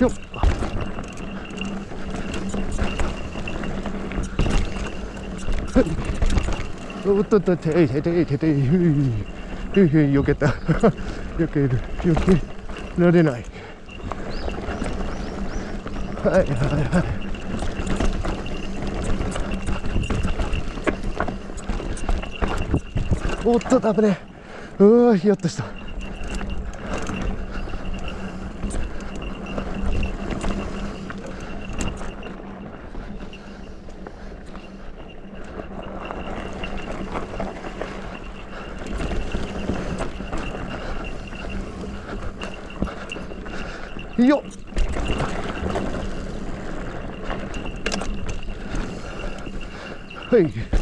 よっおっとっとていてていてていふいふいふい避けた避ける避けられないはいはいはいおっと危ねうわひやっとした。よっ。はい